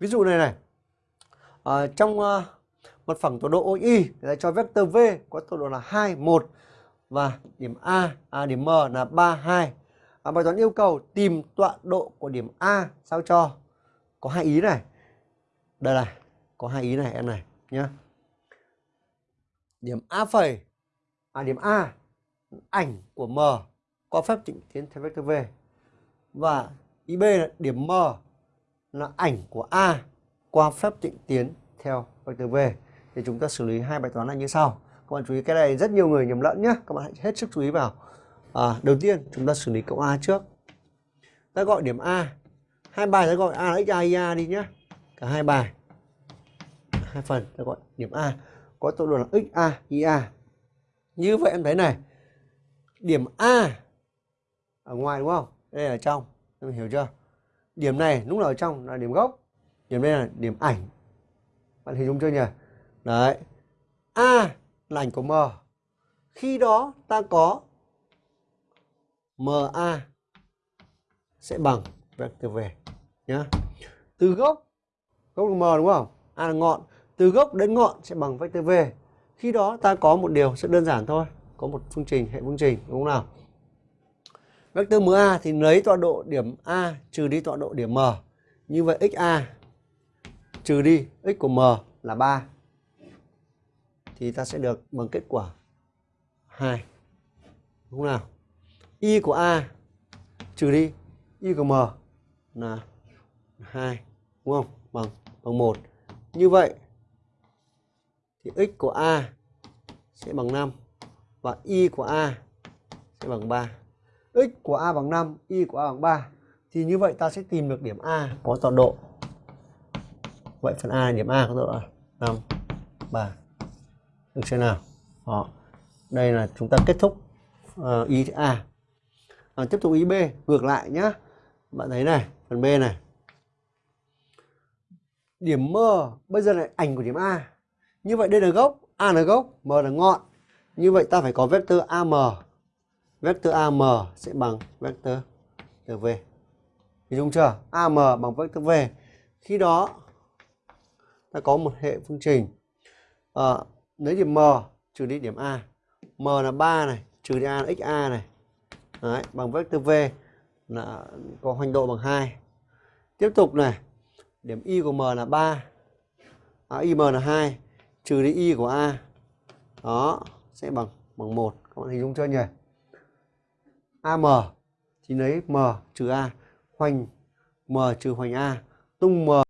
ví dụ này này. À, trong ờ, uh, mặt phẳng tọa độ OI thì ta cho vector v có tọa độ là 2 1 và điểm a à, điểm m là 3 2 à, bài toán yêu cầu tìm tọa độ của điểm a sao cho có hai ý này. Đây này có hai ý này em này nhá. Điểm a phẩy à điểm a ảnh của m có phép trịnh tiến theo vector v. Và ý b là điểm m là ảnh của a qua phép tịnh tiến theo vectơ v. Thì chúng ta xử lý hai bài toán này như sau. Các bạn chú ý cái này rất nhiều người nhầm lẫn nhé các bạn hãy hết sức chú ý vào. À, đầu tiên chúng ta xử lý cộng a trước. Ta gọi điểm a. Hai bài ta gọi a là x a y a đi nhé cả hai bài. Hai phần ta gọi điểm a. Có tọa độ là x a y a. Như vậy em thấy này. Điểm a ở ngoài đúng không? Đây là trong. Em hiểu chưa? Điểm này lúc nào ở trong, là điểm gốc. Điểm đây là điểm ảnh. Bạn hình dung chưa nhỉ? Đấy. A là ảnh của m. Khi đó ta có ma sẽ bằng vector v, nhá. Từ gốc gốc là m đúng không? A là ngọn. Từ gốc đến ngọn sẽ bằng vector v. Khi đó ta có một điều rất đơn giản thôi. Có một phương trình, hệ phương trình, đúng không nào? Vector MA thì lấy tọa độ điểm A trừ đi tọa độ điểm M. Như vậy XA trừ đi x của M là 3. Thì ta sẽ được bằng kết quả 2. Đúng không nào? Y của A trừ đi Y của M là 2. Đúng không? Bằng bằng 1. Như vậy thì x của A sẽ bằng 5 và Y của A sẽ bằng 3 x của a bằng 5, y của a bằng 3 thì như vậy ta sẽ tìm được điểm a có tọa độ. Vậy phần a điểm a có tọa độ là 5 3. Được chưa nào? Đó. Đây là chúng ta kết thúc uh, ý a. À, tiếp tục ý b ngược lại nhá. Bạn thấy này, phần b này. Điểm m bây giờ là ảnh của điểm a. Như vậy đây là gốc, a là gốc, m là ngọn. Như vậy ta phải có vector am vector AM sẽ bằng vector V. Thì đúng chưa? AM bằng vector V. Khi đó ta có một hệ phương trình à, lấy điểm M trừ đi điểm A. M là 3 này, trừ đi A là XA này. Đấy, bằng vector V là có hoành độ bằng 2. Tiếp tục này, điểm Y của M là 3. À, IM là 2, trừ đi Y của A. Đó, sẽ bằng bằng 1. Các bạn hình dung chưa nhỉ? AM thì lấy M trừ A. Hoành M trừ hoành A. Tung M